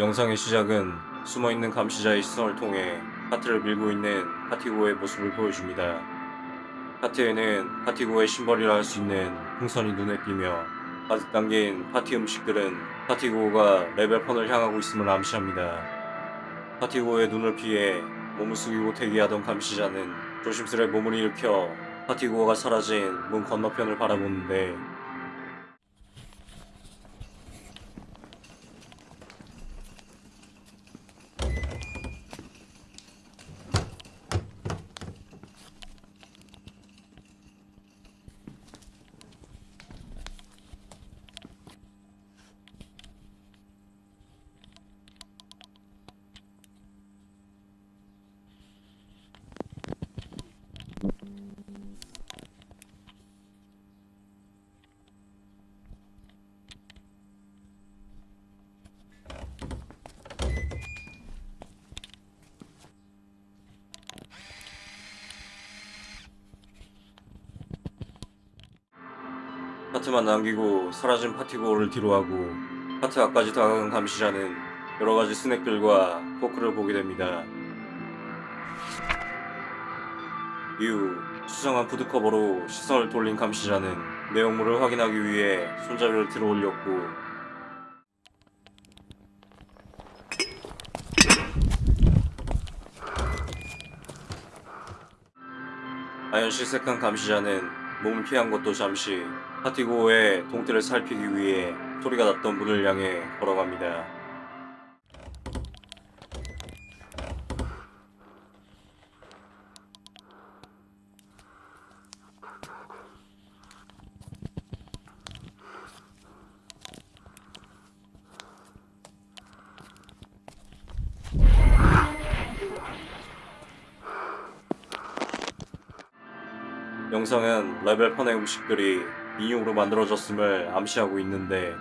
영상의 시작은 숨어있는 감시자의 시선을 통해 카트를 밀고 있는 파티고의 모습을 보여줍니다. 카트에는 파티고의 심벌이라 할 수 있는 풍선이 눈에 띄며 가득 담긴 파티 음식들은 파티고가 레벨펀을 향하고 있음을 암시합니다. 파티고의 눈을 피해 몸을 숙이고 대기하던 감시자는 조심스레 몸을 일으켜 파티고가 사라진 문 건너편을 바라보는데 파트만 남기고 사라진 파티고를 뒤로하고 파트 앞까지 다가간 감시자는 여러가지 스낵들과 포크를 보게 됩니다. 이후 수상한 푸드커버로 시선을 돌린 감시자는 내용물을 확인하기 위해 손잡이를 들어 올렸고 아연 실색한 감시자는 몸을 피한 것도 잠시 파티고의 동태를 살피기 위해 소리가 났던 문을 향해 걸어갑니다. 영상은 레벨펀의 음식들이 인용으로 만들어졌음을 암시하고 있는데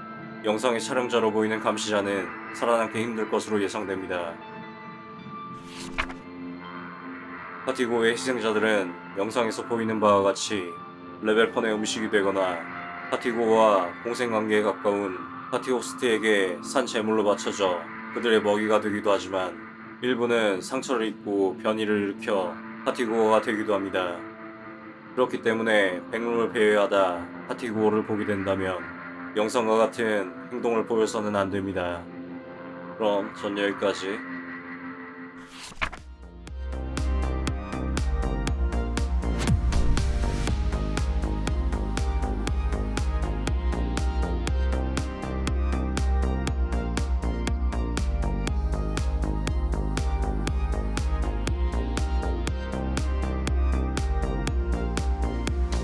영상의 촬영자로 보이는 감시자는 살아남기 힘들 것으로 예상됩니다. 파티고의 희생자들은 영상에서 보이는 바와 같이 레벨펀의 음식이 되거나 파티고와 공생관계에 가까운 파티 호스트에게 산 제물로 바쳐져 그들의 먹이가 되기도 하지만 일부는 상처를 입고 변이를 일으켜 파티고어가 되기도 합니다. 그렇기 때문에 백룸을 배회하다 파티 구호를 보게 된다면 영상과 같은 행동을 보여서는 안됩니다. 그럼 전 여기까지